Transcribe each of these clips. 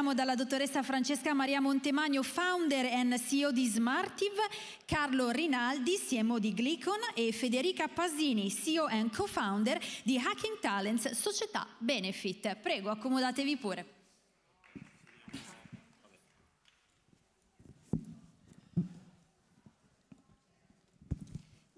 abbiamo dalla dottoressa Francesca Maria Montemagno, founder and CEO di Smartive, Carlo Rinaldi, CMO di Glicon e Federica Pasini, CEO and co-founder di Hacking Talents, società Benefit. Prego, accomodatevi pure.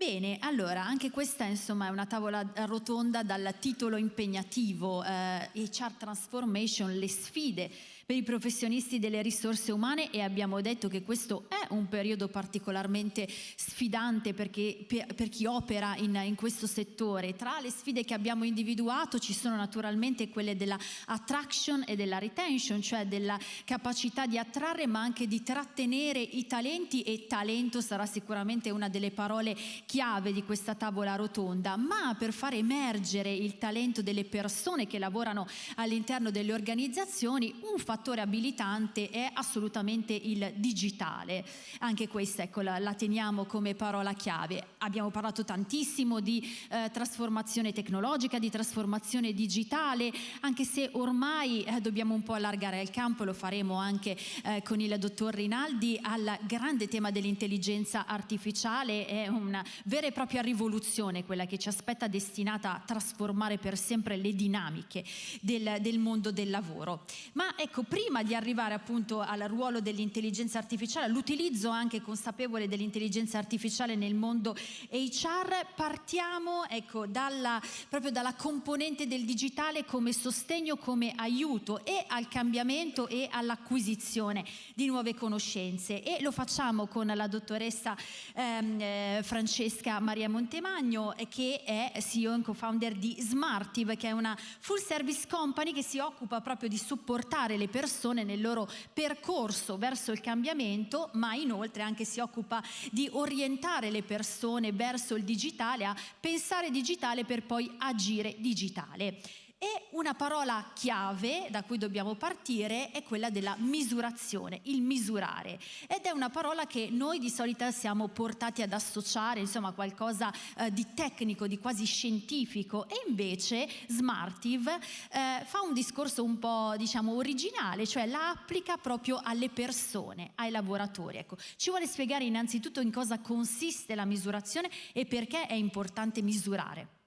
Bene, allora anche questa insomma è una tavola rotonda dal titolo impegnativo eh, HR Transformation, le sfide per i professionisti delle risorse umane e abbiamo detto che questo è un periodo particolarmente sfidante perché, per, per chi opera in, in, questo settore. Tra le sfide che abbiamo individuato ci sono naturalmente quelle della attraction e della retention, cioè della capacità di attrarre ma anche di trattenere i talenti e talento sarà sicuramente una delle parole chiave di questa tavola rotonda, ma per far emergere il talento delle persone che lavorano all'interno delle organizzazioni un fattore fattore abilitante è assolutamente il digitale. Anche questa ecco, la, la teniamo come parola chiave. Abbiamo parlato tantissimo di eh, trasformazione tecnologica, di trasformazione digitale, anche se ormai eh, dobbiamo un po' allargare il campo, lo faremo anche eh, con il dottor Rinaldi, al grande tema dell'intelligenza artificiale. È una vera e propria rivoluzione quella che ci aspetta destinata a trasformare per sempre le dinamiche del, del mondo del lavoro. Ma ecco, prima di arrivare appunto al ruolo dell'intelligenza artificiale, all'utilizzo anche consapevole dell'intelligenza artificiale nel mondo HR, partiamo ecco, dalla, proprio dalla componente del digitale come sostegno, come aiuto e al cambiamento e all'acquisizione di nuove conoscenze. E lo facciamo con la dottoressa ehm, eh, Francesca Maria Montemagno che è CEO e co-founder di Smartive che è una full service company che si occupa proprio di supportare le persone nel loro percorso verso il cambiamento, ma inoltre anche si occupa di orientare le persone verso il digitale, a pensare digitale per poi agire digitale. E una parola chiave da cui dobbiamo partire è quella della misurazione, il misurare. Ed è una parola che noi di solito siamo portati ad associare, insomma, a qualcosa eh, di tecnico, di quasi scientifico. E invece Smartive eh, fa un discorso un po', diciamo, originale, cioè la applica proprio alle persone, ai lavoratori. Ecco, ci vuole spiegare innanzitutto in cosa consiste la misurazione e perché è importante misurare.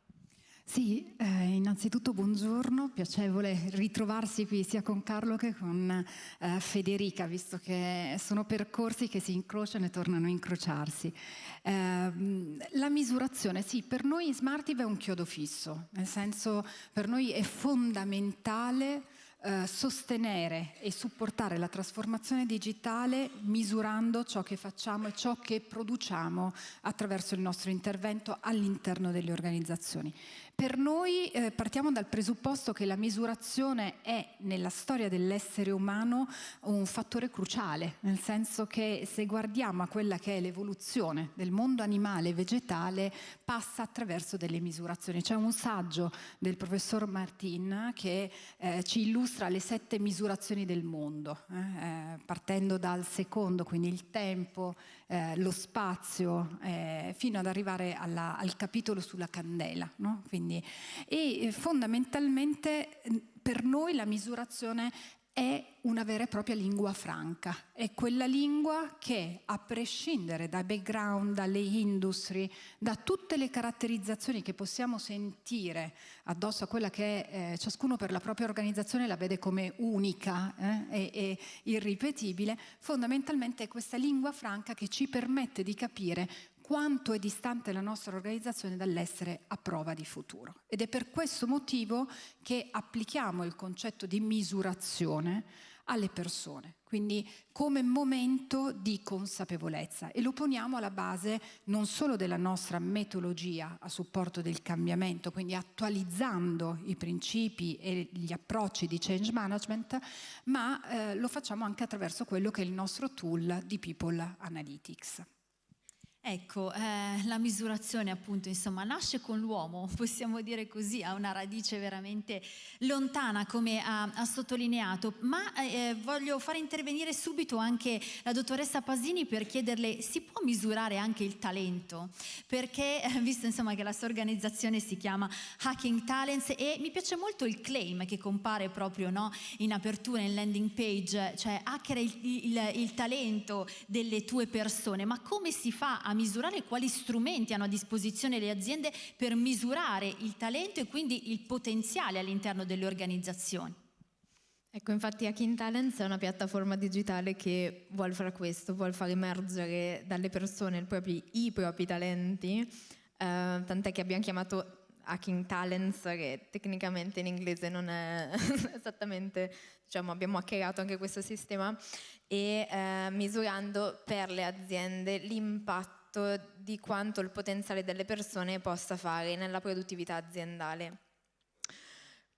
Sì, eh, innanzitutto buongiorno, piacevole ritrovarsi qui sia con Carlo che con eh, Federica, visto che sono percorsi che si incrociano e tornano a incrociarsi. Eh, la misurazione, sì, per noi Smartive è un chiodo fisso, nel senso per noi è fondamentale eh, sostenere e supportare la trasformazione digitale misurando ciò che facciamo e ciò che produciamo attraverso il nostro intervento all'interno delle organizzazioni. Per noi eh, partiamo dal presupposto che la misurazione è nella storia dell'essere umano un fattore cruciale, nel senso che se guardiamo a quella che è l'evoluzione del mondo animale e vegetale passa attraverso delle misurazioni. C'è un saggio del professor Martin che eh, ci illustra le sette misurazioni del mondo, eh, eh partendo dal secondo, quindi il tempo, eh, lo spazio, eh, fino ad arrivare alla, al capitolo sulla candela. No? Quindi. E eh, fondamentalmente per noi la misurazione è una vera e propria lingua franca, è quella lingua che a prescindere dai background, dalle industrie, da tutte le caratterizzazioni che possiamo sentire addosso a quella che eh, ciascuno per la propria organizzazione la vede come unica eh, e, e irripetibile, fondamentalmente è questa lingua franca che ci permette di capire quanto è distante la nostra organizzazione dall'essere a prova di futuro. Ed è per questo motivo che applichiamo il concetto di misurazione alle persone, quindi come momento di consapevolezza e lo poniamo alla base non solo della nostra metodologia a supporto del cambiamento, quindi attualizzando i principi e gli approcci di change management, ma eh, lo facciamo anche attraverso quello che è il nostro tool di People Analytics. Ecco, eh, la misurazione appunto insomma nasce con l'uomo, possiamo dire così, ha una radice veramente lontana come ha, ha sottolineato, ma eh, voglio fare intervenire subito anche la dottoressa Pasini per chiederle si può misurare anche il talento? Perché eh, visto insomma che la sua organizzazione si chiama Hacking Talents e mi piace molto il claim che compare proprio no, in apertura, in landing page, cioè hacker il, il, il talento delle tue persone, ma come si fa a misurare quali strumenti hanno a disposizione le aziende per misurare il talento e quindi il potenziale all'interno delle organizzazioni. Ecco, infatti Hacking Talents è una piattaforma digitale che vuole fare questo, vuole far emergere dalle persone propri, i propri talenti, eh, tant'è che abbiamo chiamato Hacking Talents, che tecnicamente in inglese non è esattamente, diciamo, abbiamo hackerato anche questo sistema, e eh, misurando per le aziende l'impatto impatto di quanto il potenziale delle persone possa fare nella produttività aziendale.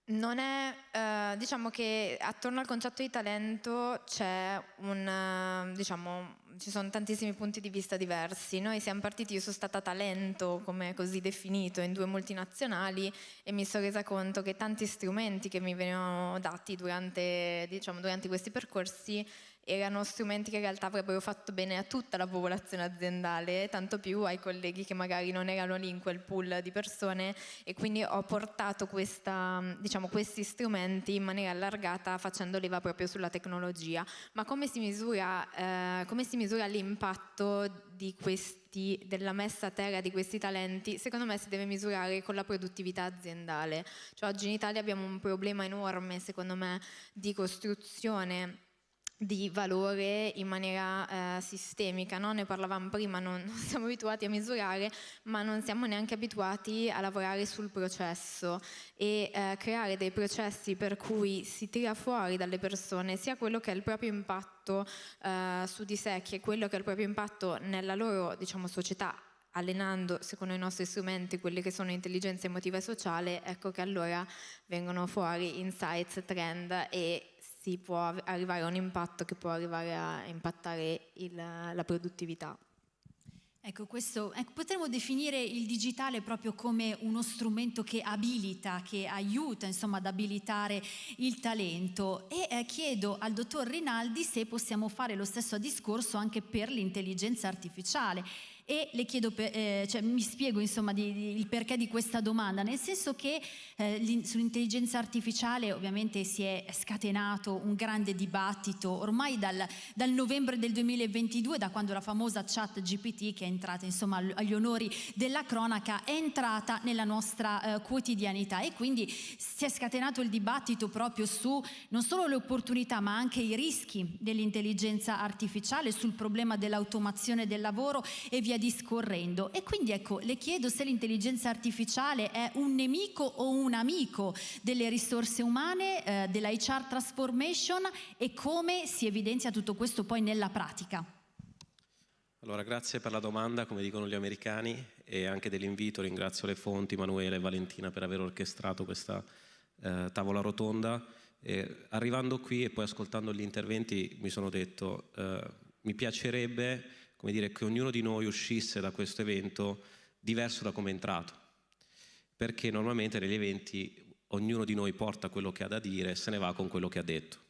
Non è, eh, diciamo che attorno al concetto di talento un, diciamo, ci sono tantissimi punti di vista diversi. Noi siamo partiti, io sono stata talento, come così definito, in due multinazionali e mi sono resa conto che tanti strumenti che mi venivano dati durante, diciamo, durante questi percorsi erano strumenti che in realtà avrebbero fatto bene a tutta la popolazione aziendale, tanto più ai colleghi che magari non erano lì in quel pool di persone e quindi ho portato questa, diciamo, questi strumenti in maniera allargata facendo leva proprio sulla tecnologia. Ma come si misura, eh, misura l'impatto di questi, della messa a terra di questi talenti? Secondo me si deve misurare con la produttività aziendale. Cioè, oggi in Italia abbiamo un problema enorme, secondo me, di costruzione di valore in maniera eh, sistemica, no? ne parlavamo prima, non, non, siamo abituati a misurare, ma non siamo neanche abituati a lavorare sul processo e eh, creare dei processi per cui si tira fuori dalle persone sia quello che è il proprio impatto eh, su di sé, che quello che è il proprio impatto nella loro diciamo, società allenando secondo i nostri strumenti quelli che sono intelligenza emotiva e sociale, ecco che allora vengono fuori insights, trend e si può arrivare a un impatto che può arrivare a impattare il, la produttività. Ecco, questo, ecco, potremmo definire il digitale proprio come uno strumento che abilita, che aiuta insomma, ad abilitare il talento e eh, chiedo al dottor Rinaldi se possiamo fare lo stesso discorso anche per l'intelligenza artificiale e le chiedo, per, eh, cioè, mi spiego insomma di, di, il perché di questa domanda, nel senso che eh, sull'intelligenza artificiale ovviamente si è scatenato un grande dibattito ormai dal, dal, novembre del 2022, da quando la famosa chat GPT che è entrata insomma agli onori della cronaca è entrata nella nostra eh, quotidianità. E quindi si è scatenato il dibattito proprio su non solo le opportunità ma anche i rischi dell'intelligenza artificiale, sul problema dell'automazione del lavoro e via discorrendo. E quindi ecco, le chiedo se l'intelligenza artificiale è un nemico o un amico delle risorse umane, eh, della HR transformation e come si evidenzia tutto questo poi nella pratica. Allora, grazie per la domanda, come dicono gli americani, e anche dell'invito. Ringrazio le fonti, Manuele e Valentina, per aver orchestrato questa eh, tavola rotonda. E arrivando qui e poi ascoltando gli interventi mi sono detto, eh, mi piacerebbe come dire, che ognuno di noi uscisse da questo evento diverso da come è entrato, perché normalmente negli eventi ognuno di noi porta quello che ha da dire e se ne va con quello che ha detto.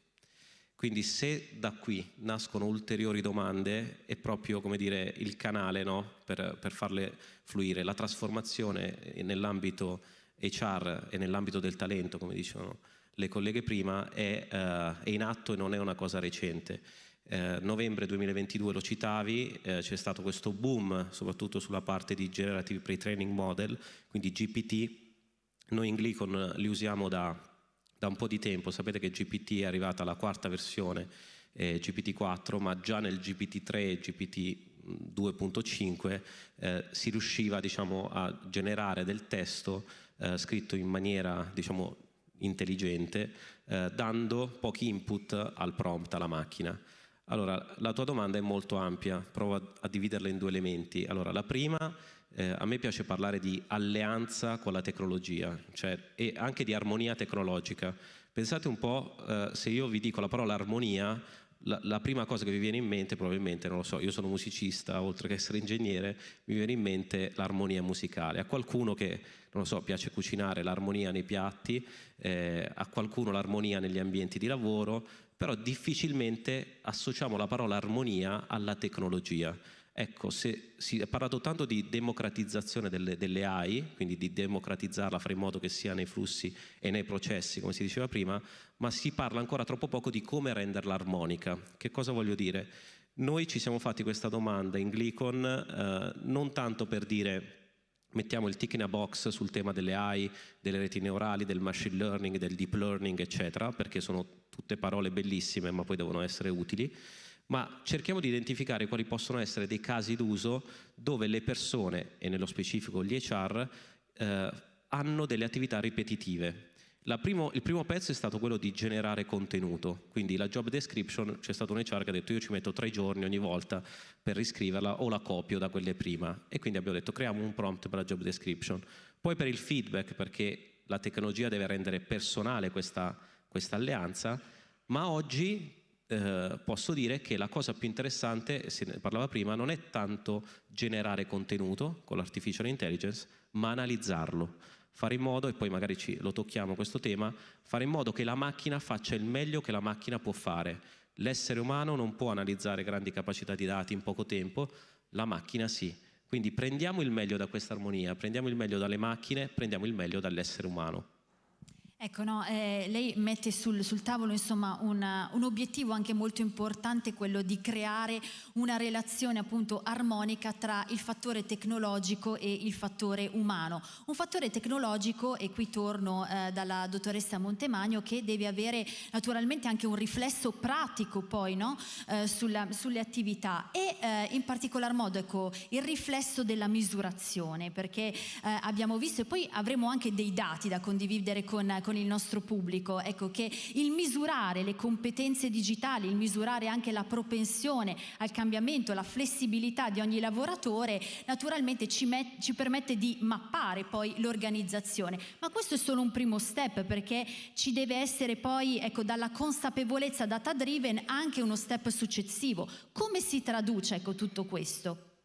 Quindi se da qui nascono ulteriori domande è proprio come dire, il canale no? per, per farle fluire. La trasformazione nell'ambito HR e nell'ambito del talento, come dicevano le colleghe prima, è, uh, è in atto e non è una cosa recente eh, novembre 2022 lo citavi, eh, c'è stato questo boom soprattutto sulla parte di Generative Pre-Training Model, quindi GPT, noi in Glicon li usiamo da, da, un po' di tempo, sapete che GPT è arrivata alla quarta versione, eh, GPT-4, ma già nel GPT-3 e GPT 2.5 eh, si riusciva diciamo, a generare del testo eh, scritto in maniera diciamo, intelligente, eh, dando pochi input al prompt, alla macchina. Allora, la tua domanda è molto ampia, provo a, dividerla in due elementi. Allora, la prima, eh, a me piace parlare di alleanza con la tecnologia, cioè, e anche di armonia tecnologica. Pensate un po', eh, se io vi dico la parola armonia, la, la, prima cosa che vi viene in mente probabilmente, non lo so, io sono musicista, oltre che essere ingegnere, mi viene in mente l'armonia musicale. A qualcuno che, non lo so, piace cucinare l'armonia nei piatti, eh, a qualcuno l'armonia negli ambienti di lavoro, però difficilmente associamo la parola armonia alla tecnologia. Ecco, se si è parlato tanto di democratizzazione delle, delle, AI, quindi di democratizzarla, fare in modo che sia nei flussi e nei processi, come si diceva prima, ma si parla ancora troppo poco di come renderla armonica. Che cosa voglio dire? Noi ci siamo fatti questa domanda in Glicon eh, non tanto per dire mettiamo il tick in a box sul tema delle AI, delle reti neurali, del machine learning, del deep learning, eccetera, perché sono tutte parole bellissime ma poi devono essere utili, ma cerchiamo di identificare quali possono essere dei casi d'uso dove le persone, e nello specifico gli HR, eh, hanno delle attività ripetitive. Primo, il primo pezzo è stato quello di generare contenuto, quindi la job description c'è stato un HR che ha detto io ci metto tre giorni ogni volta per riscriverla o la copio da quelle prima e quindi abbiamo detto creiamo un prompt per la job description. Poi per il feedback perché la tecnologia deve rendere personale questa, questa alleanza, ma oggi eh, posso dire che la cosa più interessante, se ne parlava prima, non è tanto generare contenuto con l'artificial intelligence, ma analizzarlo. Fare in modo, e poi magari ci, lo tocchiamo questo tema, fare in modo che la macchina faccia il meglio che la macchina può fare. L'essere umano non può analizzare grandi capacità di dati in poco tempo, la macchina sì. Quindi prendiamo il meglio da questa armonia, prendiamo il meglio dalle macchine, prendiamo il meglio dall'essere umano. Ecco, no, eh, lei mette sul, sul tavolo insomma, una, un obiettivo anche molto importante, quello di creare una relazione appunto armonica tra il fattore tecnologico e il fattore umano. Un fattore tecnologico, e qui torno eh, dalla dottoressa Montemagno, che deve avere naturalmente anche un riflesso pratico poi no? eh, sulla, sulle attività e eh, in particolar modo ecco, il riflesso della misurazione, perché eh, abbiamo visto e poi avremo anche dei dati da condividere con con il nostro pubblico, ecco che il misurare le competenze digitali, il misurare anche la propensione al cambiamento, la flessibilità di ogni lavoratore, naturalmente ci, ci permette di mappare poi l'organizzazione. Ma questo è solo un primo step perché ci deve essere poi, ecco, dalla consapevolezza data driven anche uno step successivo. Come si traduce, ecco, tutto questo?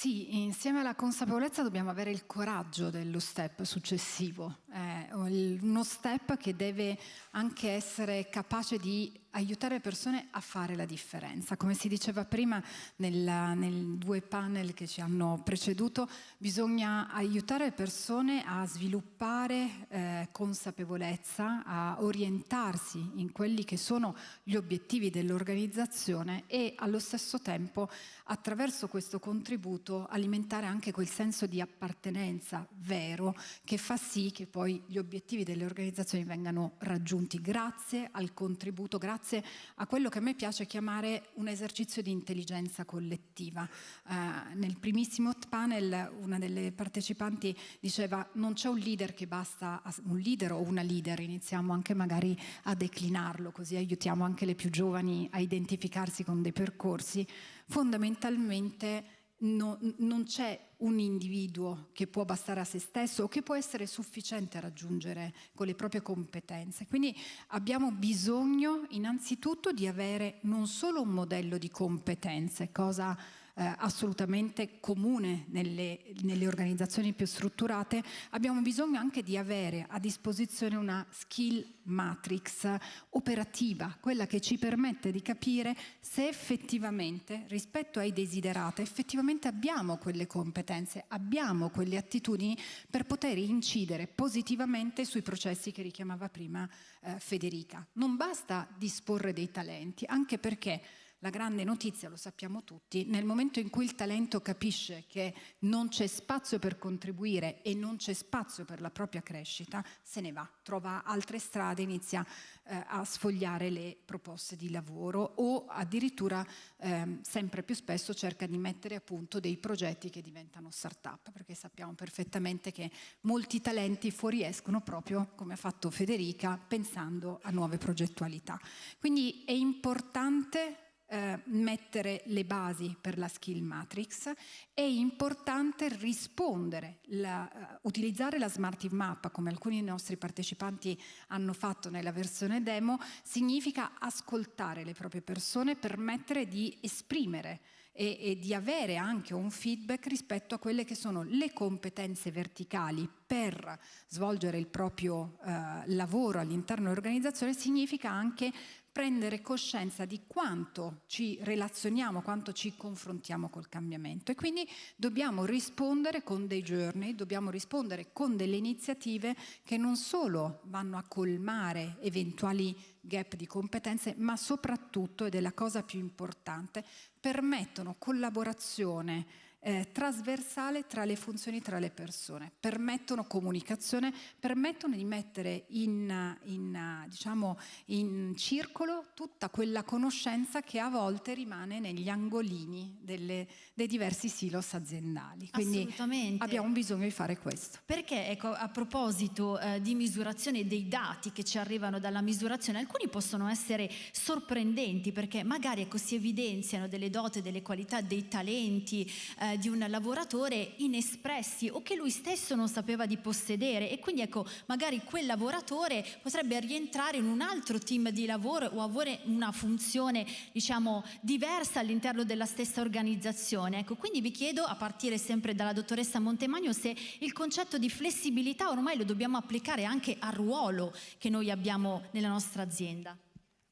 Sì, insieme alla consapevolezza dobbiamo avere il coraggio dello step successivo, eh, uno step che deve anche essere capace di aiutare le persone a fare la differenza. Come si diceva prima nel due panel che ci hanno preceduto, bisogna aiutare le persone a sviluppare eh, consapevolezza, a orientarsi in quelli che sono gli obiettivi dell'organizzazione e allo stesso tempo attraverso questo contributo alimentare anche quel senso di appartenenza vero che fa sì che poi gli obiettivi delle organizzazioni vengano raggiunti grazie al contributo, grazie grazie a quello che a me piace chiamare un esercizio di intelligenza collettiva. Eh, nel primissimo panel una delle partecipanti diceva non c'è un leader che basta, un leader o una leader, iniziamo anche magari a declinarlo, così aiutiamo anche le più giovani a identificarsi con dei percorsi. Fondamentalmente no, non c'è un individuo che può bastare a se stesso o che può essere sufficiente a raggiungere con le proprie competenze. Quindi abbiamo bisogno innanzitutto di avere non solo un modello di competenze, cosa eh, assolutamente comune nelle, nelle, organizzazioni più strutturate, abbiamo bisogno anche di avere a disposizione una skill matrix operativa, quella che ci permette di capire se effettivamente rispetto ai desiderati effettivamente abbiamo quelle competenze, abbiamo quelle attitudini per poter incidere positivamente sui processi che richiamava prima eh, Federica. Non basta disporre dei talenti, anche perché la grande notizia, lo sappiamo tutti, nel momento in cui il talento capisce che non c'è spazio per contribuire e non c'è spazio per la propria crescita, se ne va, trova altre strade, inizia eh, a sfogliare le proposte di lavoro o addirittura eh, sempre più spesso cerca di mettere a punto dei progetti che diventano start-up, perché sappiamo perfettamente che molti talenti fuoriescono proprio, come ha fatto Federica, pensando a nuove progettualità. Quindi è importante eh, mettere le basi per la skill matrix, è importante rispondere, la, uh, utilizzare la Smartive Map come alcuni dei nostri partecipanti hanno fatto nella versione demo, significa ascoltare le proprie persone, permettere di esprimere e, e, di avere anche un feedback rispetto a quelle che sono le competenze verticali. Per svolgere il proprio eh, lavoro all'interno dell'organizzazione significa anche prendere coscienza di quanto ci relazioniamo, quanto ci confrontiamo col cambiamento. E quindi dobbiamo rispondere con dei journey, dobbiamo rispondere con delle iniziative che non solo vanno a colmare eventuali gap di competenze, ma soprattutto, ed è la cosa più importante, permettono collaborazione eh, trasversale tra le funzioni tra le persone, permettono comunicazione, permettono di mettere in, in, diciamo, in circolo tutta quella conoscenza che a volte rimane negli angolini delle, dei diversi silos aziendali. Quindi abbiamo bisogno di fare questo. Perché ecco, a proposito eh, di misurazione dei dati che ci arrivano dalla misurazione, alcuni possono essere sorprendenti perché magari ecco, si evidenziano delle doti, delle qualità, dei talenti, eh, eh, di un lavoratore inespressi o che lui stesso non sapeva di possedere. E quindi ecco magari quel lavoratore potrebbe rientrare in un altro team di lavoro o avere una funzione diciamo diversa all'interno della stessa organizzazione. Ecco quindi vi chiedo a partire sempre dalla dottoressa Montemagno se il concetto di flessibilità ormai lo dobbiamo applicare anche al ruolo che noi abbiamo nella nostra azienda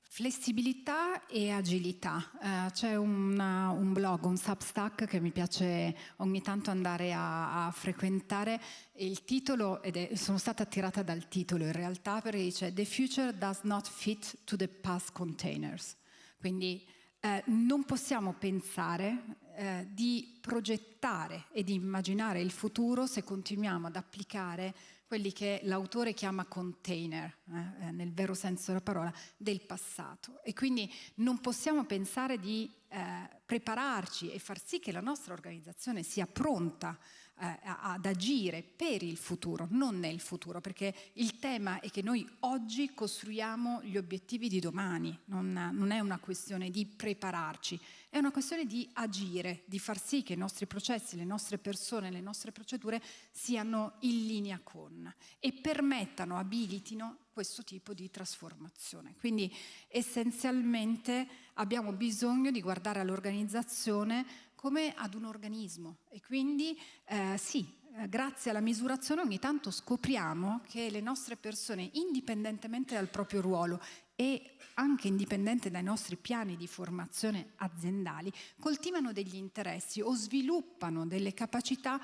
Flessibilità e agilità. Uh, c'è una, un blog, un Substack che mi piace ogni tanto andare a, a frequentare. Il titolo, ed è, sono stata attirata dal titolo in realtà, perché dice The future does not fit to the past containers. Quindi eh, non possiamo pensare eh, di progettare e di immaginare il futuro se continuiamo ad applicare quelli che l'autore chiama container, eh, eh, nel vero senso della parola, del passato. E quindi non possiamo pensare di eh, prepararci e far sì che la nostra organizzazione sia pronta eh, ad agire per il futuro, non nel futuro, perché il tema è che noi oggi costruiamo gli obiettivi di domani, non, non è una questione di prepararci, è una questione di agire, di far sì che i nostri processi, le nostre persone, le nostre procedure siano in linea con e permettano, abilitino questo tipo di trasformazione. Quindi essenzialmente abbiamo bisogno di guardare all'organizzazione come ad un organismo e quindi eh, sì, eh, grazie alla misurazione ogni tanto scopriamo che le nostre persone, indipendentemente dal proprio ruolo e anche indipendente dai nostri piani di formazione aziendali, coltivano degli interessi o sviluppano delle capacità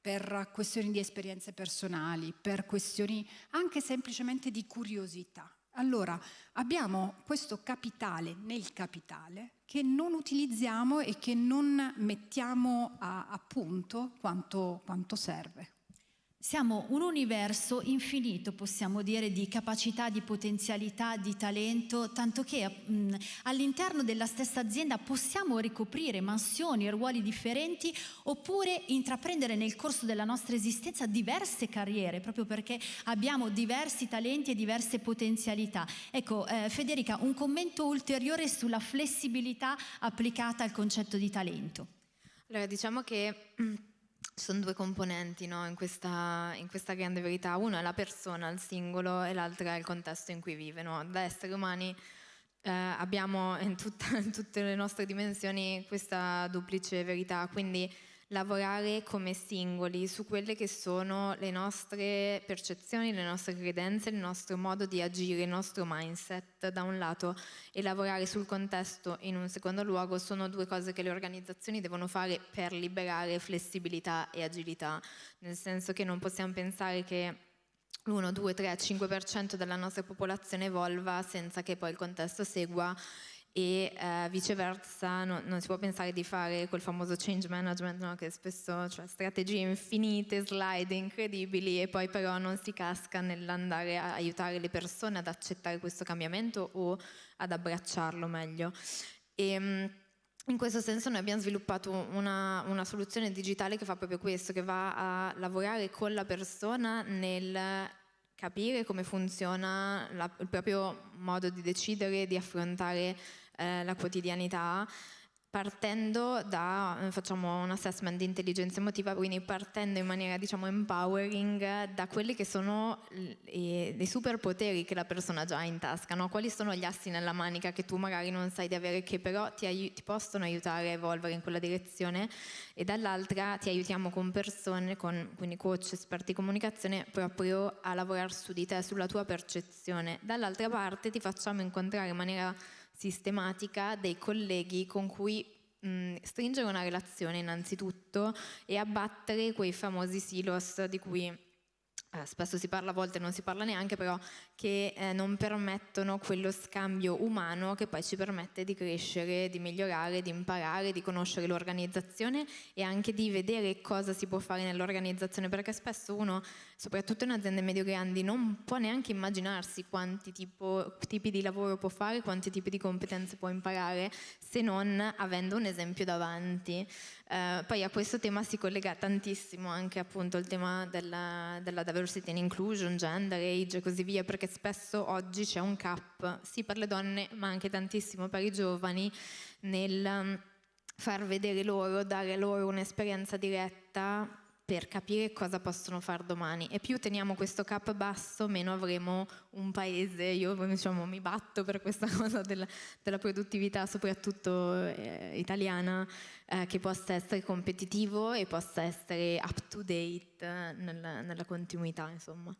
per questioni di esperienze personali, per questioni anche semplicemente di curiosità. Allora abbiamo questo capitale nel capitale che non utilizziamo e che non mettiamo a, a punto quanto, quanto serve. Siamo un universo infinito, possiamo dire, di capacità, di potenzialità, di talento, tanto che all'interno della stessa azienda possiamo ricoprire mansioni e ruoli differenti oppure intraprendere nel corso della nostra esistenza diverse carriere, proprio perché abbiamo diversi talenti e diverse potenzialità. Ecco, eh, Federica, un commento ulteriore sulla flessibilità applicata al concetto di talento. Allora, diciamo che ci sono due componenti no, in, questa, in, questa, grande verità, uno è la persona, il singolo e l'altra è il contesto in cui vive. No? Da esseri umani eh, abbiamo in, tutta, in tutte le nostre dimensioni questa duplice verità, quindi lavorare come singoli su quelle che sono le nostre percezioni, le nostre credenze, il nostro modo di agire, il nostro mindset da un lato e lavorare sul contesto in un secondo luogo. Sono due cose che le organizzazioni devono fare per liberare flessibilità e agilità, nel senso che non possiamo pensare che l'1, 2, 3, 5% della nostra popolazione evolva senza che poi il contesto segua e eh, viceversa no, non si può pensare di fare quel famoso change management no? che spesso cioè strategie infinite, slide incredibili e poi però non si casca nell'andare a aiutare le persone ad accettare questo cambiamento o ad abbracciarlo meglio. E, ehm, in questo senso noi abbiamo sviluppato una, una, soluzione digitale che fa proprio questo, che va a lavorare con la persona nel capire come funziona la, il proprio modo di decidere, di affrontare eh, la quotidianità partendo da, eh, facciamo un assessment di intelligenza emotiva, quindi partendo in maniera diciamo empowering da quelli che sono i, superpoteri che la persona già ha in tasca, no? quali sono gli assi nella manica che tu magari non sai di avere che però ti, ti possono aiutare a evolvere in quella direzione e dall'altra ti aiutiamo con persone, con, quindi coach, esperti di comunicazione proprio a lavorare su di te, sulla tua percezione. Dall'altra parte ti facciamo incontrare in maniera sistematica dei colleghi con cui mh, stringere una relazione innanzitutto e abbattere quei famosi silos di cui eh, spesso si parla, a volte non si parla neanche, però che eh, non permettono quello scambio umano che poi ci permette di crescere, di migliorare, di imparare, di conoscere l'organizzazione e anche di vedere cosa si può fare nell'organizzazione, perché spesso uno, soprattutto in aziende medio-grandi, non può neanche immaginarsi quanti tipo, tipi di lavoro può fare, quanti tipi di competenze può imparare, se non avendo un esempio davanti. Eh, poi a questo tema si collega tantissimo anche appunto il tema della, della diversity and inclusion, gender, age e così via, perché spesso oggi c'è un cap, sì per le donne ma anche tantissimo per i giovani, nel mm, far vedere loro, dare loro un'esperienza diretta per capire cosa possono fare domani. E più teniamo questo cap basso meno avremo un paese, io diciamo, mi batto per questa cosa della, della produttività soprattutto eh, italiana eh, che possa essere competitivo e possa essere up to date nella, nella continuità insomma.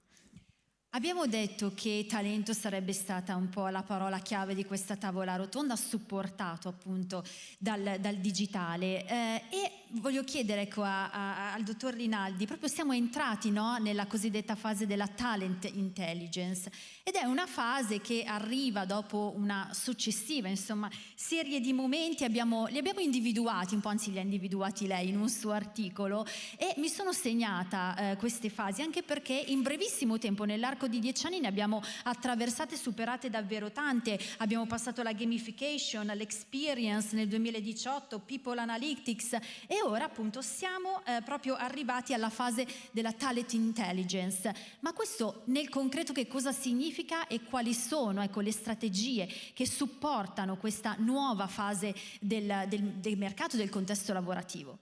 Abbiamo detto che talento sarebbe stata un po' la parola chiave di questa tavola rotonda, supportato appunto dal, dal digitale. Eh, e voglio chiedere ecco, a, a, al dottor Rinaldi, proprio siamo entrati no, nella cosiddetta fase della talent intelligence ed è una fase che arriva dopo una successiva insomma, serie di momenti, abbiamo, li abbiamo individuati, un po' anzi li ha individuati lei in un suo articolo e mi sono segnata eh, queste fasi anche perché in brevissimo tempo nell'arco di dieci anni ne abbiamo attraversate e superate davvero tante. Abbiamo passato la gamification, l'experience nel 2018, people analytics e ora appunto siamo eh, proprio arrivati alla fase della talent intelligence. Ma questo nel concreto che cosa significa e quali sono ecco, le strategie che supportano questa nuova fase del, del, del mercato e del contesto lavorativo?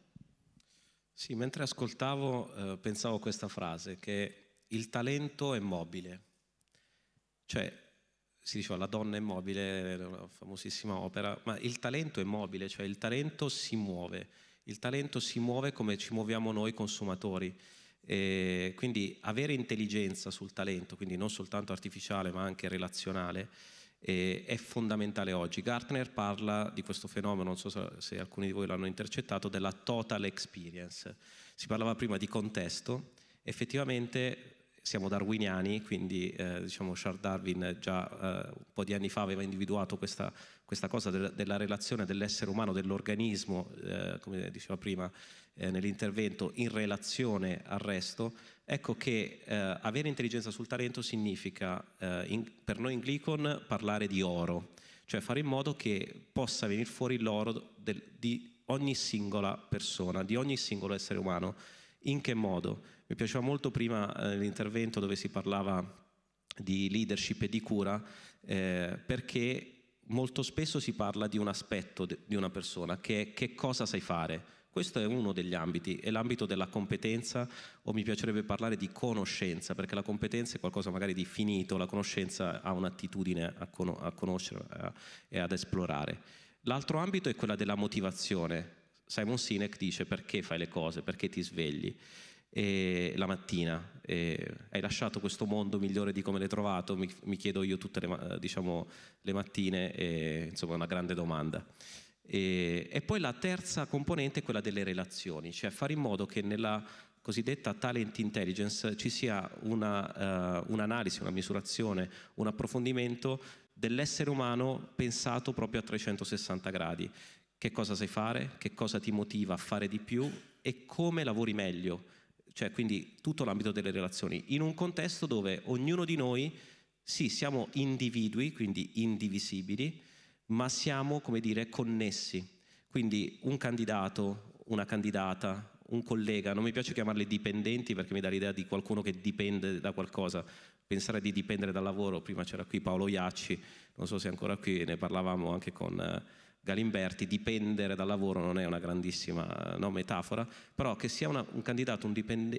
Sì, mentre ascoltavo eh, pensavo a questa frase che il talento è mobile. Cioè, si diceva la donna è mobile, una famosissima opera, ma il talento è mobile, cioè il talento si muove. Il talento si muove come ci muoviamo noi consumatori. E quindi avere intelligenza sul talento, quindi non soltanto artificiale ma anche relazionale, eh, è fondamentale oggi. Gartner parla di questo fenomeno, non so se, se alcuni di voi l'hanno intercettato, della total experience. Si parlava prima di contesto, effettivamente siamo darwiniani, quindi eh, diciamo Charles Darwin già eh, un po' di anni fa aveva individuato questa, questa cosa de della relazione dell'essere umano, dell'organismo, eh, come diceva prima eh, nell'intervento, in relazione al resto. Ecco che eh, avere intelligenza sul talento significa, eh, in, per noi in Glicon, parlare di oro, cioè fare in modo che possa venire fuori l'oro di ogni singola persona, di ogni singolo essere umano. In che modo? Mi piaceva molto prima eh, l'intervento dove si parlava di leadership e di cura eh, perché molto spesso si parla di un aspetto di una persona che è che cosa sai fare. Questo è uno degli ambiti, è l'ambito della competenza o mi piacerebbe parlare di conoscenza, perché la competenza è qualcosa magari di finito, la conoscenza ha un'attitudine a, con a conoscere e ad esplorare. L'altro ambito è quella della motivazione. Simon Sinek dice perché fai le cose, perché ti svegli e la mattina e hai lasciato questo mondo migliore di come l'hai trovato? Mi, mi chiedo io tutte le, diciamo, le mattine, e, insomma è una grande domanda. E, e, poi la terza componente è quella delle relazioni, cioè fare in modo che nella cosiddetta talent intelligence ci sia una, uh, un'analisi, una misurazione, un approfondimento dell'essere umano pensato proprio a 360 gradi. Che cosa sai fare, che cosa ti motiva a fare di più e come lavori meglio cioè quindi tutto l'ambito delle relazioni, in un contesto dove ognuno di noi, sì, siamo individui, quindi indivisibili, ma siamo, come dire, connessi. Quindi un candidato, una candidata, un collega, non mi piace chiamarli dipendenti perché mi dà l'idea di qualcuno che dipende da qualcosa, pensare di dipendere dal lavoro, prima c'era qui Paolo Iacci, non so se è ancora qui, ne parlavamo anche con eh, Galimberti, dipendere dal lavoro non è una grandissima no, metafora, però che sia una, un candidato, un,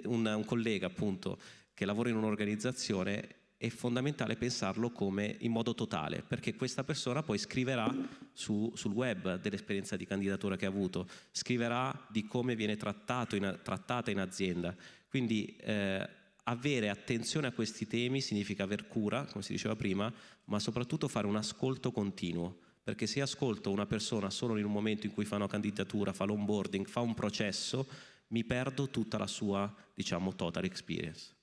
un, un collega appunto che lavora in un'organizzazione è fondamentale pensarlo come in modo totale, perché questa persona poi scriverà su, sul web dell'esperienza di candidatura che ha avuto, scriverà di come viene in, trattata in azienda. Quindi eh, avere attenzione a questi temi significa aver cura, come si diceva prima, ma soprattutto fare un ascolto continuo, perché se ascolto una persona solo in un momento in cui fa una candidatura, fa l'onboarding, fa un processo, mi perdo tutta la sua, diciamo, total experience.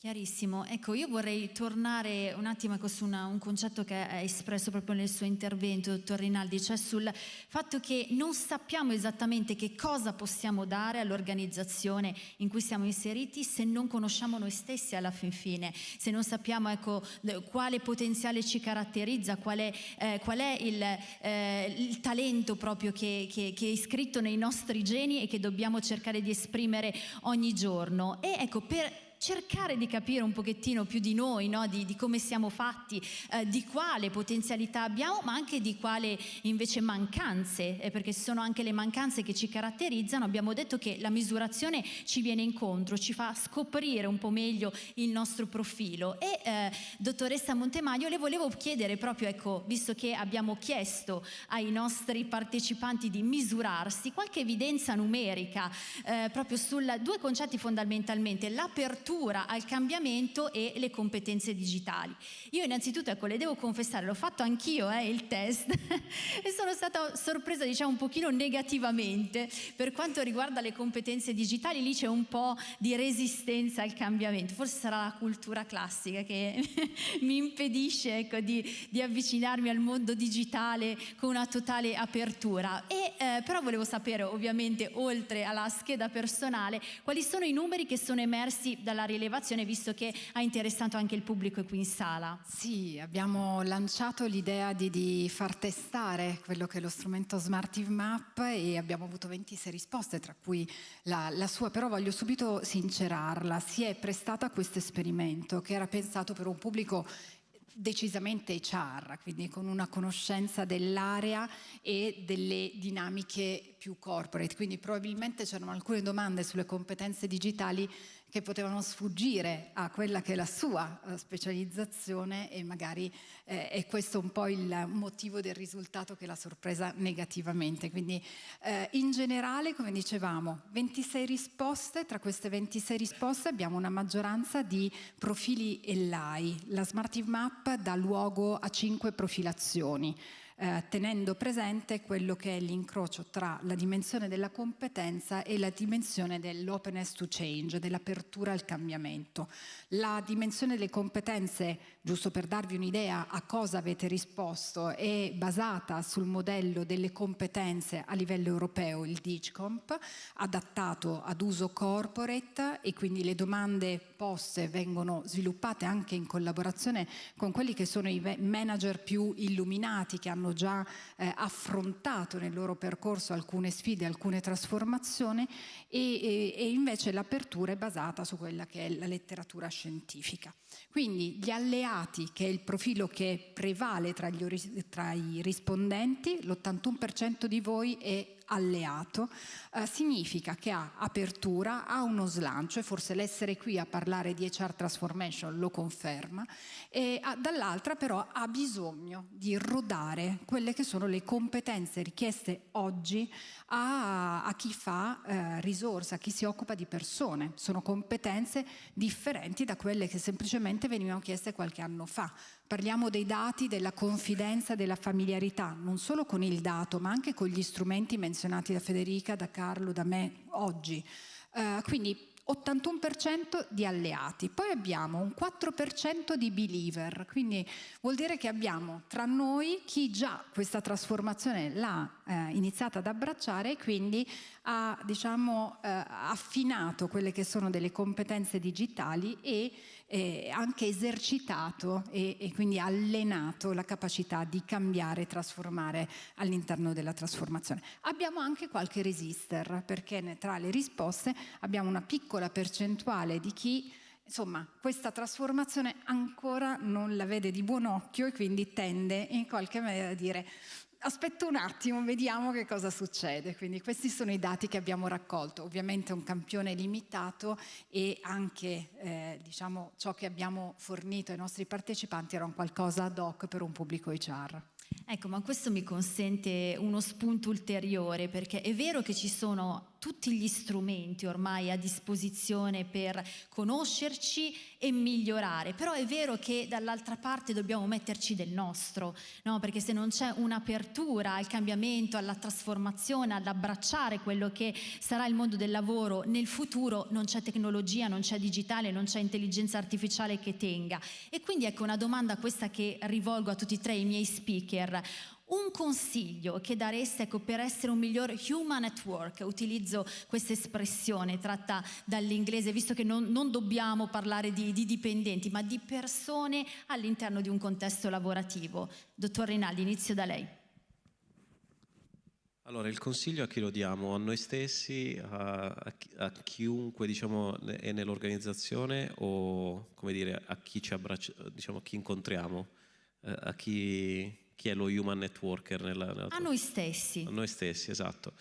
Chiarissimo. Ecco, io vorrei tornare un attimo ecco, su una, un concetto che ha espresso proprio nel suo intervento, dottor Rinaldi, cioè sul fatto che non sappiamo esattamente che cosa possiamo dare all'organizzazione in cui siamo inseriti se non conosciamo noi stessi alla fin fine, se non sappiamo ecco, quale potenziale ci caratterizza, qual è, eh, qual è il, eh, il, talento proprio che, che, che, è iscritto nei nostri geni e che dobbiamo cercare di esprimere ogni giorno. E ecco, per cercare di capire un pochettino più di noi, no? di, di, come siamo fatti, eh, di quale potenzialità abbiamo, ma anche di quale invece mancanze, eh, perché sono anche le mancanze che ci caratterizzano. Abbiamo detto che la misurazione ci viene incontro, ci fa scoprire un po' meglio il nostro profilo. E eh, dottoressa Montemaglio, le volevo chiedere proprio, ecco, visto che abbiamo chiesto ai nostri partecipanti di misurarsi, qualche evidenza numerica eh, proprio su due concetti fondamentalmente, l'apertura apertura al cambiamento e le competenze digitali. Io innanzitutto, ecco, le devo confessare, l'ho fatto anch'io eh, il test e sono stata sorpresa diciamo un pochino negativamente per quanto riguarda le competenze digitali, lì c'è un po' di resistenza al cambiamento, forse sarà la cultura classica che mi impedisce ecco, di, di, avvicinarmi al mondo digitale con una totale apertura. E, eh, però volevo sapere ovviamente oltre alla scheda personale quali sono i numeri che sono emersi dalla dalla rilevazione visto che ha interessato anche il pubblico qui in sala. Sì, abbiamo lanciato l'idea di, di, far testare quello che è lo strumento Smartive Map e abbiamo avuto 26 risposte, tra cui la, la sua, però voglio subito sincerarla, si è prestata a questo esperimento che era pensato per un pubblico decisamente HR, quindi con una conoscenza dell'area e delle dinamiche più corporate, quindi probabilmente c'erano alcune domande sulle competenze digitali che potevano sfuggire a quella che è la sua uh, specializzazione e magari eh, è questo un po' il motivo del risultato che l'ha sorpresa negativamente. Quindi eh, in generale, come dicevamo, 26 risposte, tra queste 26 risposte abbiamo una maggioranza di profili ELAI. La Smartive Map dà luogo a 5 profilazioni eh, tenendo presente quello che è l'incrocio tra la dimensione della competenza e la dimensione dell'openness to change, dell'apertura al cambiamento. La dimensione delle competenze, giusto per darvi un'idea a cosa avete risposto, è basata sul modello delle competenze a livello europeo, il DIGCOMP, adattato ad uso corporate e quindi le domande poste vengono sviluppate anche in collaborazione con quelli che sono i manager più illuminati che hanno hanno già eh, affrontato nel loro percorso alcune sfide, alcune trasformazioni e, e, e invece l'apertura è basata su quella che è la letteratura scientifica. Quindi gli alleati, che è il profilo che prevale tra, gli, tra i rispondenti, l'81% di voi è alleato, eh, significa che ha apertura, ha uno slancio e forse l'essere qui a parlare di HR Transformation lo conferma, e dall'altra però ha bisogno di rodare quelle che sono le competenze richieste oggi a, a chi fa eh, risorsa, a chi si occupa di persone. Sono competenze differenti da quelle che semplicemente venivano chieste qualche anno fa. Parliamo dei dati, della confidenza, della familiarità, non solo con il dato, ma anche con gli strumenti menzionati da Federica, da Carlo, da me oggi. Uh, quindi 81% di alleati, poi abbiamo un 4% di believer, quindi vuol dire che abbiamo tra noi chi già questa trasformazione l'ha eh, iniziato ad abbracciare e quindi ha diciamo, eh, affinato quelle che sono delle competenze digitali e eh, anche esercitato e, e, quindi allenato la capacità di cambiare e trasformare all'interno della trasformazione. Abbiamo anche qualche resister perché tra le risposte abbiamo una piccola percentuale di chi insomma, questa trasformazione ancora non la vede di buon occhio e quindi tende in qualche maniera a dire aspetta un attimo, vediamo che cosa succede. Quindi questi sono i dati che abbiamo raccolto. Ovviamente un campione limitato e anche eh, diciamo, ciò che abbiamo fornito ai nostri partecipanti era un qualcosa ad hoc per un pubblico HR. Ecco, ma questo mi consente uno spunto ulteriore perché è vero che ci sono tutti gli strumenti ormai a disposizione per conoscerci e migliorare, però è vero che dall'altra parte dobbiamo metterci del nostro, no? perché se non c'è un'apertura al cambiamento, alla trasformazione, ad abbracciare quello che sarà il mondo del lavoro nel futuro, non c'è tecnologia, non c'è digitale, non c'è intelligenza artificiale che tenga. E quindi ecco una domanda questa che rivolgo a tutti e tre i miei speaker. Un consiglio che dareste ecco, per essere un miglior human network, utilizzo questa espressione tratta dall'inglese, visto che non, non dobbiamo parlare di, di, dipendenti, ma di persone all'interno di un contesto lavorativo. Dottor Rinaldi, inizio da lei. Allora, il consiglio a chi lo diamo? A noi stessi, a, a chiunque diciamo, è nell'organizzazione o dire, a chi ci abbraccia, diciamo, a chi incontriamo, eh, a chi chi è lo human networker? Nella, nella a noi stessi. A noi stessi, esatto.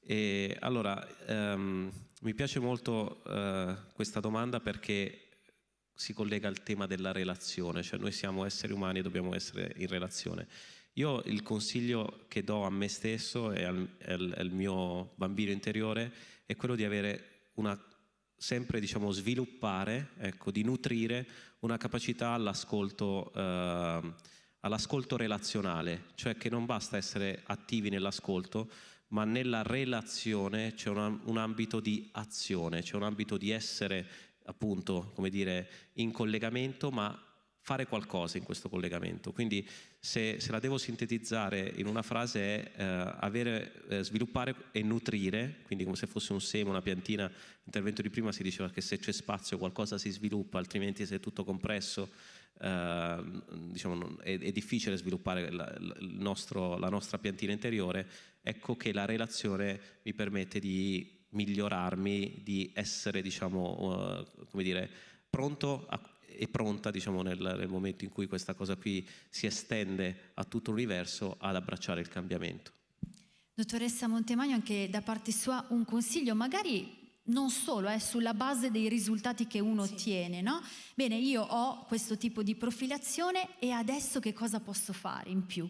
E allora, um, mi piace molto uh, questa domanda perché si collega al tema della relazione, cioè noi siamo esseri umani e dobbiamo essere in relazione. Io il consiglio che do a me stesso e al, al, al mio bambino interiore è quello di avere una sempre diciamo, sviluppare, ecco, di nutrire una capacità all'ascolto eh, all'ascolto relazionale, cioè che non basta essere attivi nell'ascolto, ma nella relazione c'è un, un, ambito di azione, c'è un ambito di essere appunto, come dire, in collegamento, ma fare qualcosa in questo collegamento. Quindi se, se la devo sintetizzare in una frase è eh, avere, eh, sviluppare e nutrire, quindi come se fosse un seme, una piantina, l'intervento di prima si diceva che se c'è spazio qualcosa si sviluppa, altrimenti se è tutto compresso eh, diciamo, è, è, difficile sviluppare la, nostro, la nostra piantina interiore, ecco che la relazione mi permette di migliorarmi, di essere diciamo, uh, come dire, pronto a, e pronta diciamo, nel, nel, momento in cui questa cosa qui si estende a tutto l'universo ad abbracciare il cambiamento. Dottoressa Montemagno, anche da parte sua un consiglio, magari non solo, è sulla base dei risultati che uno sì. ottiene, no? Bene, io ho questo tipo di profilazione e adesso che cosa posso fare in più?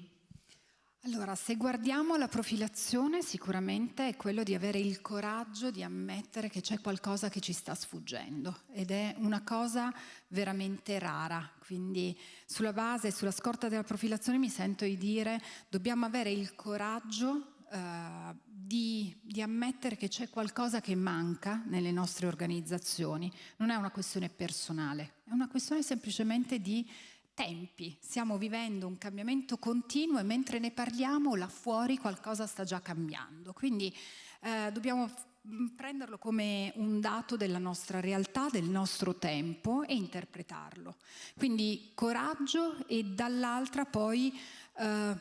Allora, se guardiamo la profilazione, sicuramente è quello di avere il coraggio di ammettere che c'è qualcosa che ci sta sfuggendo ed è una cosa veramente rara. Quindi sulla base, sulla scorta della profilazione mi sento di dire dobbiamo avere il coraggio eh, di, di, ammettere che c'è qualcosa che manca nelle nostre organizzazioni. Non è una questione personale, è una questione semplicemente di tempi. Stiamo vivendo un cambiamento continuo e mentre ne parliamo là fuori qualcosa sta già cambiando. Quindi eh, dobbiamo prenderlo come un dato della nostra realtà, del nostro tempo e interpretarlo. Quindi coraggio e dall'altra poi eh,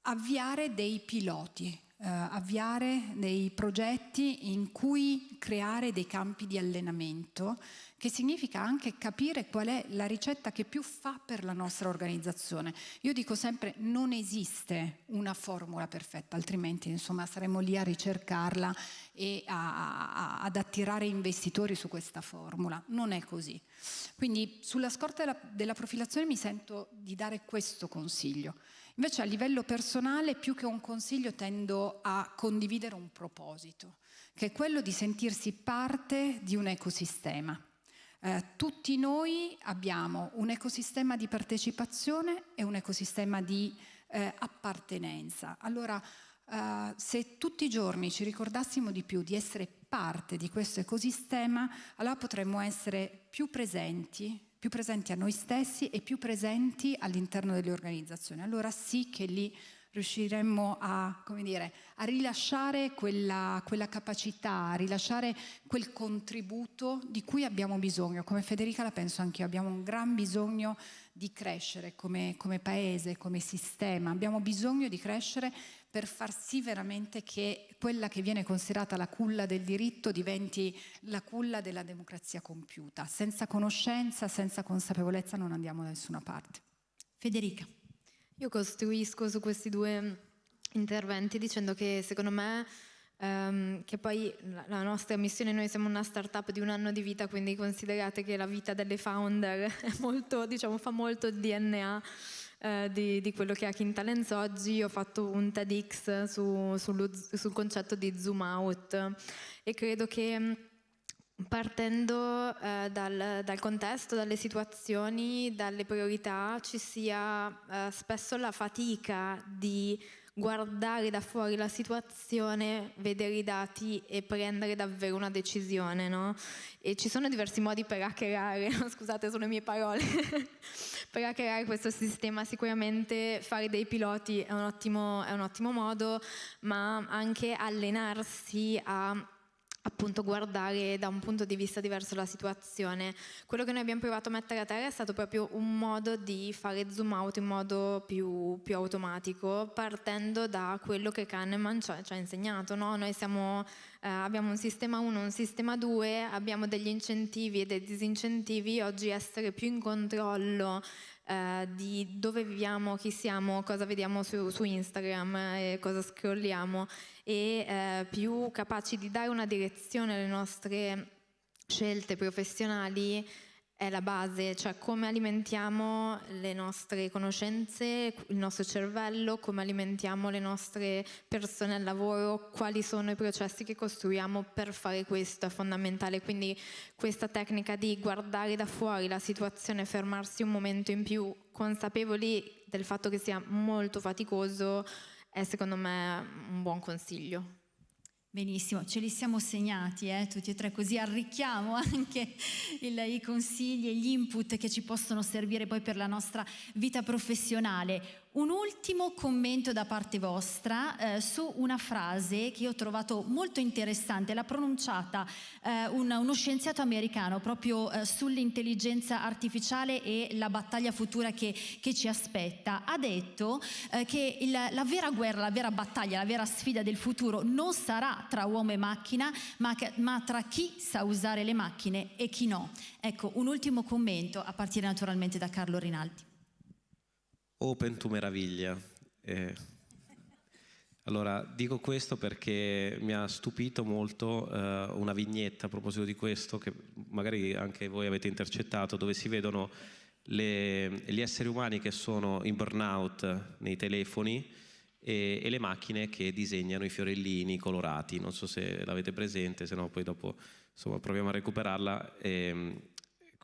avviare dei piloti, eh, avviare dei progetti in cui creare dei campi di allenamento, che significa anche capire qual è la ricetta che più fa per la nostra organizzazione. Io dico sempre non esiste una formula perfetta, altrimenti insomma saremmo lì a ricercarla e a, a, ad attirare investitori su questa formula. Non è così. Quindi sulla scorta della, della profilazione mi sento di dare questo consiglio. Invece a livello personale, più che un consiglio, tendo a condividere un proposito, che è quello di sentirsi parte di un ecosistema. Eh, tutti noi abbiamo un ecosistema di partecipazione e un ecosistema di eh, appartenenza. Allora, eh, se tutti i giorni ci ricordassimo di più di essere parte di questo ecosistema, allora potremmo essere più presenti, più presenti a noi stessi e più presenti all'interno delle organizzazioni. Allora sì che lì riusciremmo a, dire, a rilasciare quella, quella, capacità, a rilasciare quel contributo di cui abbiamo bisogno. Come Federica la penso anch'io, abbiamo un gran bisogno di crescere come, come paese, come sistema, abbiamo bisogno di crescere per far sì veramente che quella che viene considerata la culla del diritto diventi la culla della democrazia compiuta. Senza conoscenza, senza consapevolezza non andiamo da nessuna parte. Federica. Io costruisco su questi due interventi dicendo che secondo me Um, che poi la nostra missione, noi siamo una startup di un anno di vita, quindi considerate che la vita delle founder molto, diciamo, fa molto il DNA eh, di, di, quello che è Hacking Talents oggi. Ho fatto un TEDx su, sullo, sul concetto di zoom out e credo che partendo eh, dal, dal, contesto, dalle situazioni, dalle priorità, ci sia eh, spesso la fatica di guardare da fuori la situazione, vedere i dati e prendere davvero una decisione, no? E ci sono diversi modi per hackerare, scusate sono le mie parole, per hackerare questo sistema sicuramente fare dei piloti è un ottimo, è un ottimo modo, ma anche allenarsi a appunto guardare da un punto di vista diverso la situazione. Quello che noi abbiamo provato a mettere a terra è stato proprio un modo di fare zoom out in modo più, più automatico, partendo da quello che Kahneman ci ha, ci ha insegnato. No? Noi siamo, eh, abbiamo un sistema 1, un sistema 2, abbiamo degli incentivi e dei disincentivi, oggi essere più in controllo eh, di dove viviamo, chi siamo, cosa vediamo su, su Instagram e cosa scrolliamo e eh, più capaci di dare una direzione alle nostre scelte professionali è la base, cioè come alimentiamo le nostre conoscenze, il nostro cervello, come alimentiamo le nostre persone al lavoro, quali sono i processi che costruiamo per fare questo, è fondamentale. Quindi questa tecnica di guardare da fuori la situazione, fermarsi un momento in più, consapevoli del fatto che sia molto faticoso, è secondo me un buon consiglio. Benissimo, ce li siamo segnati eh, tutti e tre, così arricchiamo anche il, i consigli e gli input che ci possono servire poi per la nostra vita professionale. Un ultimo commento da parte vostra eh, su una frase che io ho trovato molto interessante, l'ha pronunciata eh, un, uno scienziato americano proprio eh, sull'intelligenza artificiale e la battaglia futura che, che ci aspetta. Ha detto eh, che il, la vera guerra, la vera battaglia, la vera sfida del futuro non sarà tra uomo e macchina, ma, che, ma tra chi sa usare le macchine e chi no. Ecco, un ultimo commento a partire naturalmente da Carlo Rinaldi. Open to meraviglia. Eh, allora, dico questo perché mi ha stupito molto eh, una vignetta a proposito di questo, che magari anche voi avete intercettato, dove si vedono le, gli esseri umani che sono in burnout nei telefoni e, e, le macchine che disegnano i fiorellini colorati. Non so se l'avete presente, se no poi dopo insomma, proviamo a recuperarla. E, ehm,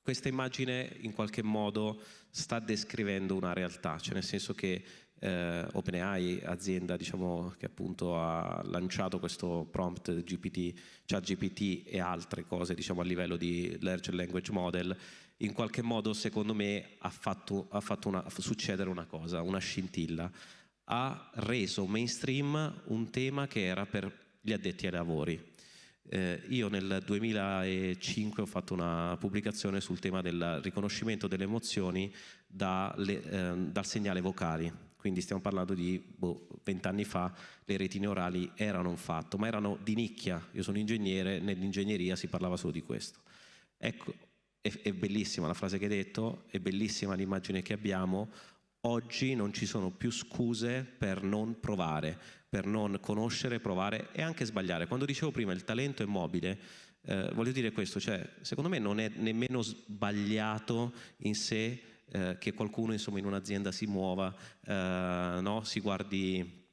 questa immagine in qualche modo sta descrivendo una realtà, cioè nel senso che eh, OpenAI, azienda diciamo, che appunto ha lanciato questo prompt GPT, chat GPT e altre cose diciamo, a livello di large language model, in qualche modo secondo me ha fatto, ha fatto una, succedere una cosa, una scintilla. Ha reso mainstream un tema che era per gli addetti ai lavori eh, io nel 2005 ho fatto una pubblicazione sul tema del riconoscimento delle emozioni da le, eh, dal segnale vocali, quindi stiamo parlando di boh, vent'anni boh, fa le retine orali erano un fatto, ma erano di nicchia, io sono ingegnere, nell'ingegneria si parlava solo di questo. Ecco, è, è bellissima la frase che hai detto, è bellissima l'immagine che abbiamo, oggi non ci sono più scuse per non provare, per non conoscere, provare e anche sbagliare. Quando dicevo prima il talento è mobile, eh, voglio dire questo, cioè secondo me non è nemmeno sbagliato in sé eh, che qualcuno insomma, in un'azienda si muova, eh, no? si guardi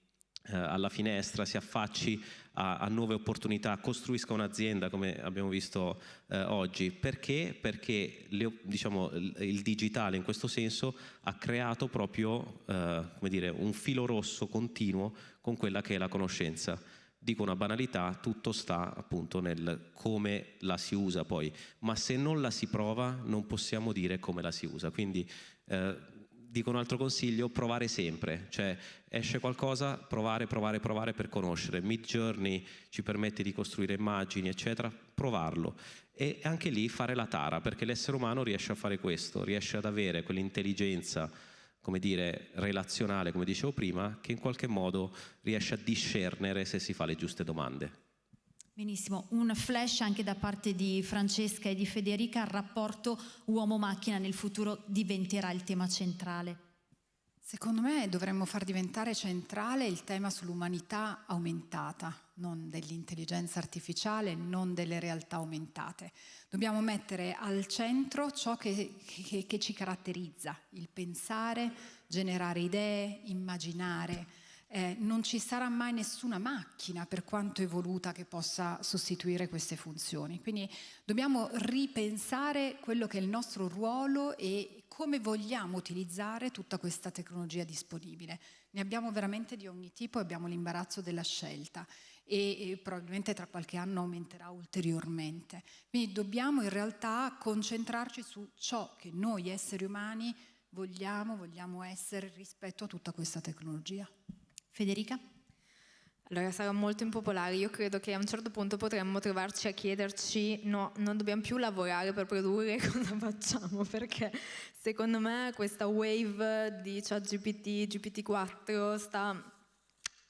eh, alla finestra, si affacci a, a nuove opportunità, costruisca un'azienda come abbiamo visto eh, oggi. Perché? Perché le, diciamo, il digitale in questo senso ha creato proprio eh, dire, un filo rosso continuo con quella che è la conoscenza. Dico una banalità, tutto sta appunto nel come la si usa poi, ma se non la si prova non possiamo dire come la si usa. Quindi eh, dico un altro consiglio, provare sempre, cioè esce qualcosa, provare, provare, provare per conoscere. Mid Journey ci permette di costruire immagini, eccetera, provarlo. E anche lì fare la tara, perché l'essere umano riesce a fare questo, riesce ad avere quell'intelligenza, come dire, relazionale, come dicevo prima, che in qualche modo riesce a discernere se si fa le giuste domande. Benissimo, un flash anche da parte di Francesca e di Federica, il rapporto uomo-macchina nel futuro diventerà il tema centrale. Secondo me dovremmo far diventare centrale il tema sull'umanità aumentata, non dell'intelligenza artificiale, non delle realtà aumentate. Dobbiamo mettere al centro ciò che, che, che ci caratterizza, il pensare, generare idee, immaginare, eh, non ci sarà mai nessuna macchina, per quanto evoluta, che possa sostituire queste funzioni. Quindi dobbiamo ripensare quello che è il nostro ruolo e come vogliamo utilizzare tutta questa tecnologia disponibile. Ne abbiamo veramente di ogni tipo e abbiamo l'imbarazzo della scelta e, e, probabilmente tra qualche anno aumenterà ulteriormente. Quindi dobbiamo in realtà concentrarci su ciò che noi esseri umani vogliamo, vogliamo essere rispetto a tutta questa tecnologia. Federica? Allora sarà molto impopolare, io credo che a un certo punto potremmo trovarci a chiederci no, non dobbiamo più lavorare per produrre, cosa facciamo? Perché secondo me questa wave di ChatGPT, GPT-4 sta...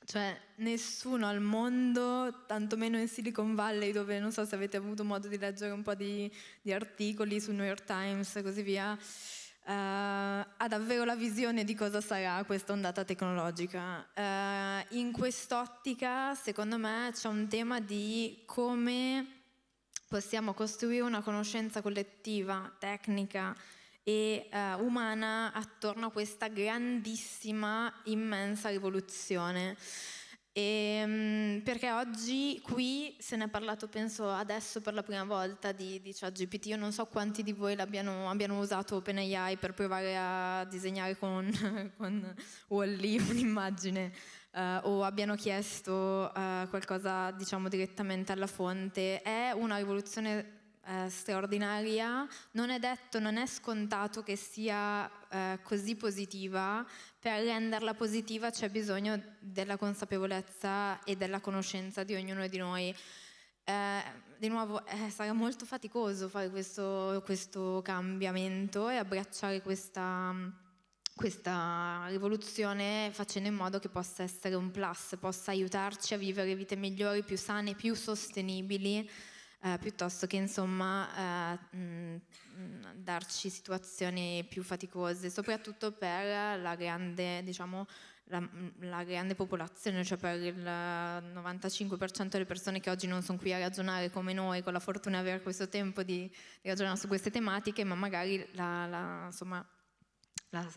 Cioè nessuno al mondo, tantomeno in Silicon Valley dove non so se avete avuto modo di leggere un po' di, di articoli su New York Times e così via, Uh, ha davvero la visione di cosa sarà questa ondata tecnologica. Uh, in quest'ottica, secondo me, c'è un tema di come possiamo costruire una conoscenza collettiva, tecnica e uh, umana attorno a questa grandissima, immensa rivoluzione. E, ehm, perché oggi qui se ne è parlato, penso adesso per la prima volta di, di ChatGPT. Io non so quanti di voi abbiano usato OpenAI per provare a disegnare con, con Wall-E un'immagine uh, o abbiano chiesto uh, qualcosa diciamo direttamente alla fonte. È una rivoluzione eh, straordinaria, non è detto, non è scontato che sia eh, così positiva, per renderla positiva c'è bisogno della consapevolezza e della conoscenza di ognuno di noi. Eh, di nuovo eh, sarà molto faticoso fare questo, questo cambiamento e abbracciare questa, questa rivoluzione facendo in modo che possa essere un plus, possa aiutarci a vivere vite migliori, più sane, più sostenibili eh, piuttosto che insomma eh, darci situazioni più faticose, soprattutto per la grande, diciamo, la, la, grande popolazione, cioè per il 95% delle persone che oggi non sono qui a ragionare come noi, con la fortuna di avere questo tempo di, di ragionare su queste tematiche, ma magari la, la, insomma,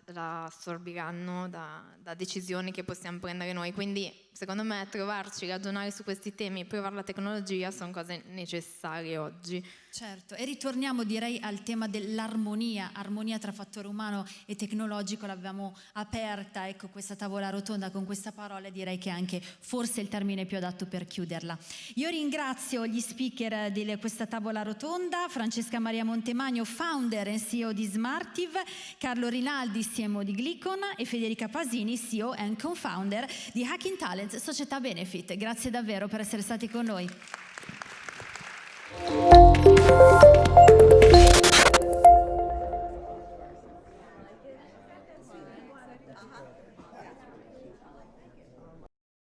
la, assorbiranno da, da, decisioni che possiamo prendere noi. Quindi secondo me trovarci, ragionare su questi temi provare la tecnologia sono cose necessarie oggi. Certo, e ritorniamo direi al tema dell'armonia, armonia tra fattore umano e tecnologico, l'abbiamo aperta, ecco questa tavola rotonda con questa parola, direi che anche forse il termine più adatto per chiuderla. Io ringrazio gli speaker di questa tavola rotonda, Francesca Maria Montemagno, founder e CEO di Smartive, Carlo Rinaldi, CMO di Glicon e Federica Pasini, CEO e co-founder di Hacking Talents, società Benefit. Grazie davvero per essere stati con noi. Música